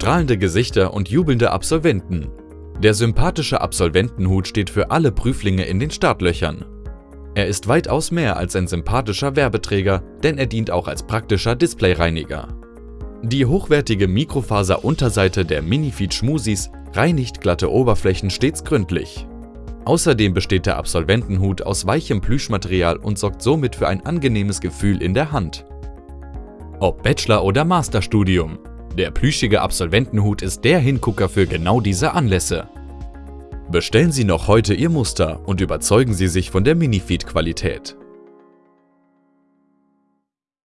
strahlende Gesichter und jubelnde Absolventen. Der sympathische Absolventenhut steht für alle Prüflinge in den Startlöchern. Er ist weitaus mehr als ein sympathischer Werbeträger, denn er dient auch als praktischer Displayreiniger. Die hochwertige Mikrofaser-Unterseite der Minifeed Schmusis reinigt glatte Oberflächen stets gründlich. Außerdem besteht der Absolventenhut aus weichem Plüschmaterial und sorgt somit für ein angenehmes Gefühl in der Hand. Ob Bachelor- oder Masterstudium, der plüschige Absolventenhut ist der Hingucker für genau diese Anlässe. Bestellen Sie noch heute Ihr Muster und überzeugen Sie sich von der Minifeed-Qualität.